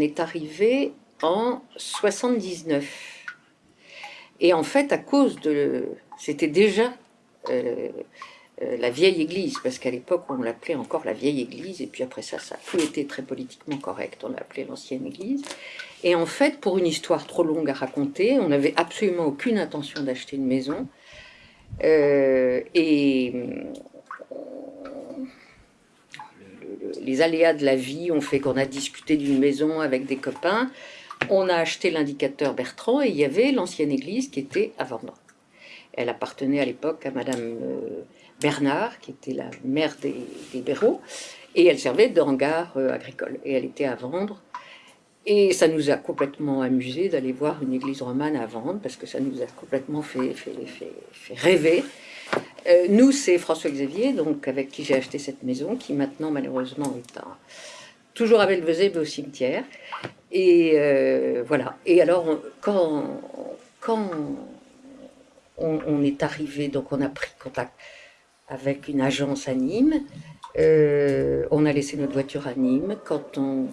est arrivé en 79. Et en fait, à cause de... C'était déjà euh, euh, la vieille église, parce qu'à l'époque, on l'appelait encore la vieille église, et puis après ça, ça tout été très politiquement correct, on l'a appelé l'ancienne église. Et en fait, pour une histoire trop longue à raconter, on n'avait absolument aucune intention d'acheter une maison. Euh, et les aléas de la vie ont fait qu'on a discuté d'une maison avec des copains. On a acheté l'indicateur Bertrand et il y avait l'ancienne église qui était à vendre. Elle appartenait à l'époque à Madame euh, Bernard, qui était la mère des, des et elle servait de hangar euh, agricole. Et elle était à vendre. Et ça nous a complètement amusé d'aller voir une église romane à vendre, parce que ça nous a complètement fait, fait, rêver. Euh, nous, c'est François Xavier, donc avec qui j'ai acheté cette maison, qui maintenant, malheureusement, est toujours à Belvezé, au cimetière. Et voilà. Et alors, quand, quand on, est arrivé, donc on a pris contact avec une agence à Nîmes. Euh, on a laissé notre voiture à Nîmes. Quand on,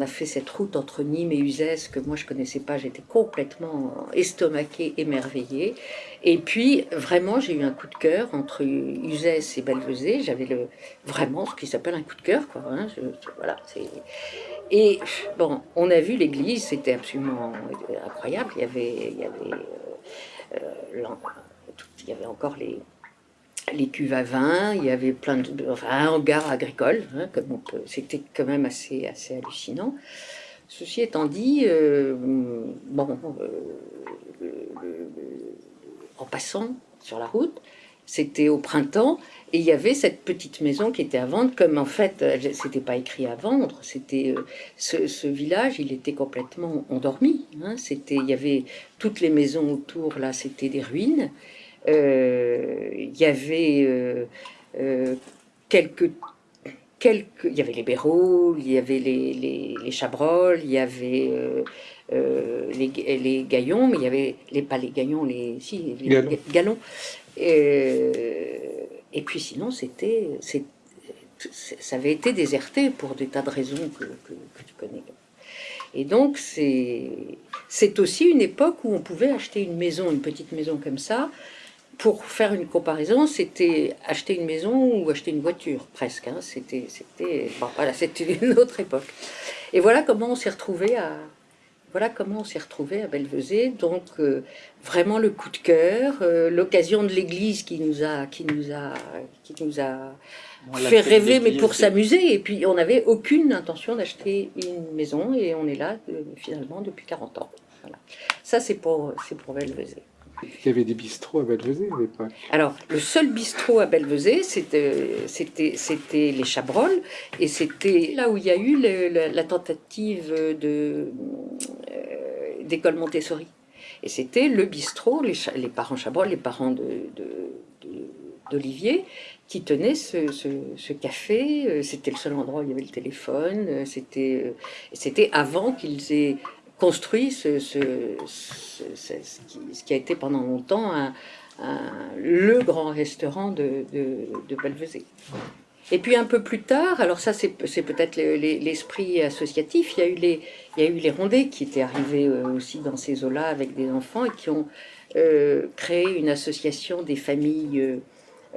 a fait cette route entre Nîmes et Uzès, que moi je connaissais pas, j'étais complètement estomaquée, émerveillée. Et puis vraiment, j'ai eu un coup de cœur entre Uzès et Belvezé. J'avais le vraiment ce qui s'appelle un coup de cœur, quoi. Hein. voilà, et bon, on a vu l'église, c'était absolument incroyable. Il y avait, il y avait euh, il y avait encore les, les cuves à vin, il y avait plein de, enfin, un hangar agricole, hein, c'était quand même assez, assez hallucinant. Ceci étant dit, euh, bon, euh, en passant sur la route, c'était au printemps, et il y avait cette petite maison qui était à vendre, comme en fait, c'était pas écrit à vendre, c'était euh, ce, village, il était complètement endormi. Hein, c'était, il y avait toutes les maisons autour, là, c'était des ruines. Euh, il y avait euh, quelques quelques, il y avait les Béraud, il y avait les, les, les Chabrol, il y avait les, les Gaillons, mais il y avait les, pas les Gaillons, les, si, les Galons. Et, et puis sinon, c'était, ça avait été déserté pour des tas de raisons que, tu connais. Et donc, c'est aussi une époque où on pouvait acheter une maison, une petite maison comme ça. Pour faire une comparaison, c'était acheter une maison ou acheter une voiture, presque. Hein. C'était voilà, une autre époque. Et voilà comment on s'est retrouvé à, voilà comment on s'est retrouvé à Belvezé. Donc euh, vraiment le coup de cœur, euh, l'occasion de l'église qui nous a, qui nous a, qui nous a fait rêver, mais pour s'amuser. Et puis on n'avait aucune intention d'acheter une maison et on est là euh, finalement depuis 40 ans. Voilà. Ça c'est pour, c'est pour Belvezé. Il y avait des bistrots à Belvezé à l'époque. Alors, le seul bistrot à Belvezé, c'était les Chabrolles, et c'était là où il y a eu la tentative de, d'école Montessori. Et c'était le bistrot, les, parents Chabrol, les parents d'Olivier, qui tenaient ce, café. Euh, c'était le seul endroit où il y avait le téléphone. Euh, euh, c'était avant qu'ils aient construit ce, ce, qui, a été pendant longtemps le grand restaurant de, de, de et puis un peu plus tard, alors ça c'est peut-être l'esprit associatif, il y, a eu les, il y a eu les qui étaient arrivés euh, aussi dans ces eaux-là avec des enfants et qui ont euh, créé une association des familles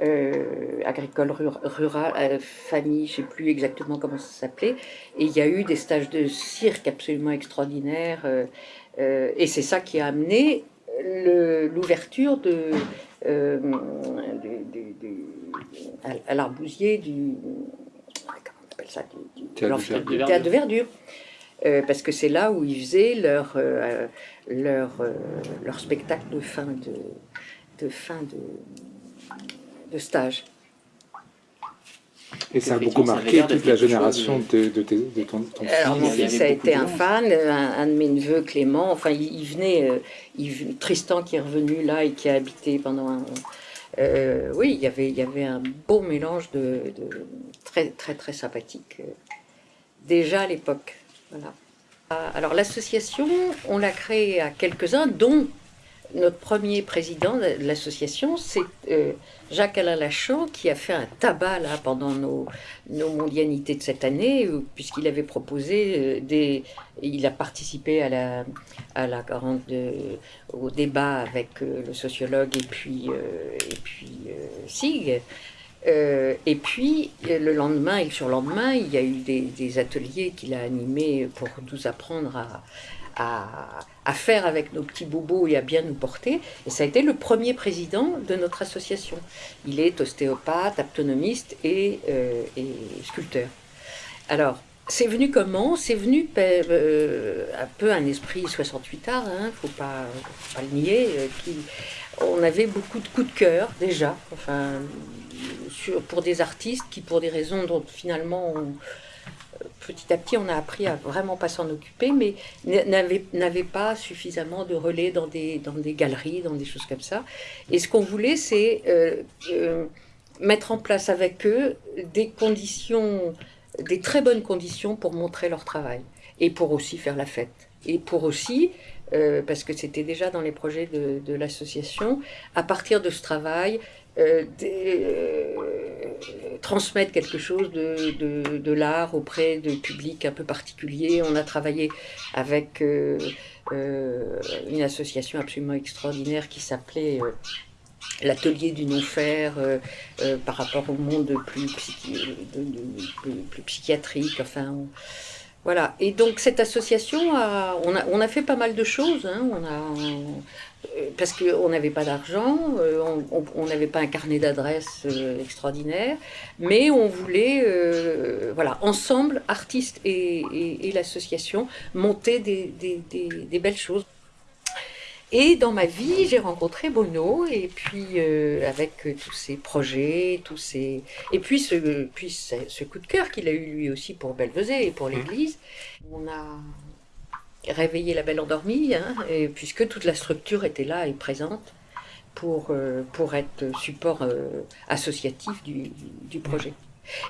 euh, agricoles rurales, familles, je ne sais plus exactement comment ça s'appelait, et il y a eu des stages de cirque absolument extraordinaires, et c'est ça qui a amené l'ouverture de, à, l'arbousier du, comment on appelle ça, du, théâtre de verdure. Euh, parce que c'est là où ils faisaient leur, euh, leur, euh, leur spectacle de fin de, de, fin de, de stage. Et ça a beaucoup marqué toute la génération de, de, de, ton, ton Alors, mon fils a été un fan, un, de mes neveux, Clément, enfin, il, venait, il, Tristan qui est revenu là et qui a habité pendant un, euh, oui, il y, avait, il y avait un beau mélange de, très très très sympathique, euh, déjà à l'époque. Voilà. Ah, alors l'association, on l'a créée à quelques-uns, dont notre premier président de l'association, c'est euh, Jacques-Alain Lachant, qui a fait un tabac là, pendant nos, nos mondianités de cette année, puisqu'il avait proposé des... Il a participé au débat avec le sociologue et puis, et puis Sig. Euh, et puis, le lendemain et le surlendemain, il y a eu des, ateliers qu'il a animés pour nous apprendre à, à, faire avec nos petits bobos et à bien nous porter. Et ça a été le premier président de notre association. Il est ostéopathe, aptonomiste et, euh, et sculpteur. Alors, c'est venu comment? C'est venu euh, un peu un esprit 68 art, il ne faut pas, le nier. qui, on avait beaucoup de coups de cœur déjà. Enfin, pour des artistes qui, pour des raisons dont finalement, petit à petit, on a appris à vraiment pas s'en occuper, mais n'avaient pas suffisamment de relais dans des, dans des galeries, dans des choses comme ça. Et ce qu'on voulait, c'est euh, euh, mettre en place avec eux des conditions, des très bonnes conditions pour montrer leur travail et pour aussi faire la fête. Et pour aussi euh, parce que c'était déjà dans les projets de, de l'association, à partir de ce travail, euh, transmettre quelque chose de, de, l'art auprès de publics un peu particuliers. On a travaillé avec euh, une association absolument extraordinaire qui s'appelait l'atelier du non-faire par rapport au monde plus, plus, psychiatrique. Enfin, voilà. Et donc cette association, a, on, a, on a fait pas mal de choses. Hein. On a, parce qu'on n'avait pas d'argent, euh, on n'avait pas un carnet d'adresses euh, extraordinaire, mais on voulait, euh, voilà, ensemble, artistes et, l'association, monter des, des, belles choses. Et dans ma vie, j'ai rencontré Bono, et puis avec tous ses projets, tous ses... et puis ce, puis ce, coup de cœur qu'il a eu lui aussi pour Belvezé et pour l'Église, on a réveiller la belle endormie, hein, et, puisque toute la structure était là et présente pour, euh, pour être support euh, associatif du, du, projet.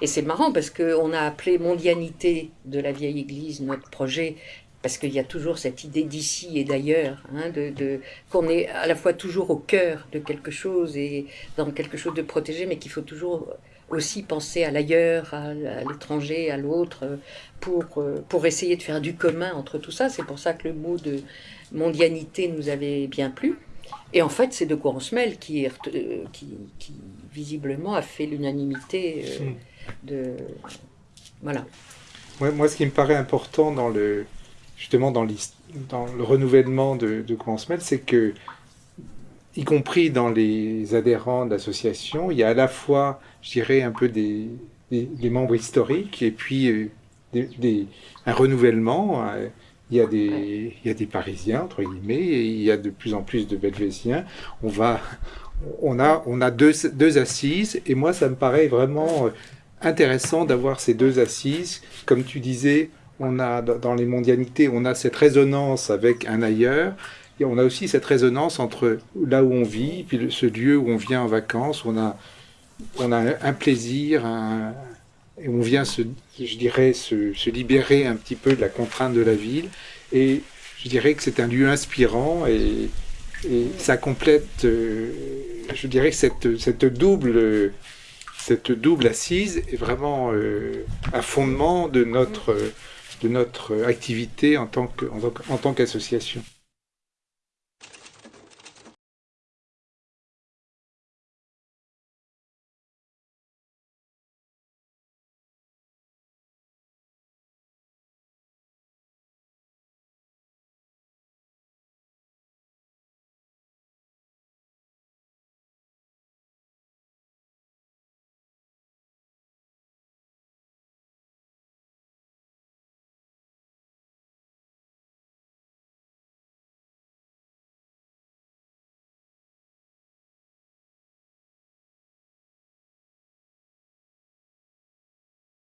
Et c'est marrant parce qu'on a appelé Mondianité de la vieille église notre projet, parce qu'il y a toujours cette idée d'ici et d'ailleurs, hein, de, de qu'on est à la fois toujours au cœur de quelque chose et dans quelque chose de protégé, mais qu'il faut toujours aussi penser à l'ailleurs, à, l'étranger, à l'autre, pour, euh, pour essayer de faire du commun entre tout ça. C'est pour ça que le mot de mondianité nous avait bien plu. Et en fait, c'est de quoi on se mêle qui, euh, qui, qui visiblement a fait l'unanimité euh, hmm. de... Voilà. moi, ce qui me paraît important dans le, justement dans, dans le renouvellement de, de mêle, c'est que y compris dans les adhérents d'associations, il y a à la fois, je dirais, un peu des, des, membres historiques et puis euh, des, un renouvellement. Euh, il y, a des, il y a des Parisiens, entre guillemets, et il y a de plus en plus de Belvésiens. On, va, on a, on a deux, deux assises, et moi, ça me paraît vraiment euh, intéressant d'avoir ces deux assises. Comme tu disais, on a, dans les mondialités, on a cette résonance avec un ailleurs, et on a aussi cette résonance entre là où on vit, puis ce lieu où on vient en vacances, on a, on a un plaisir, et on vient, se, je dirais, se, libérer un petit peu de la contrainte de la ville. Et je dirais que c'est un lieu inspirant et, ça complète, euh, je dirais cette, cette, double, cette double assise est vraiment euh, un fondement de notre, de notre activité en tant qu'association.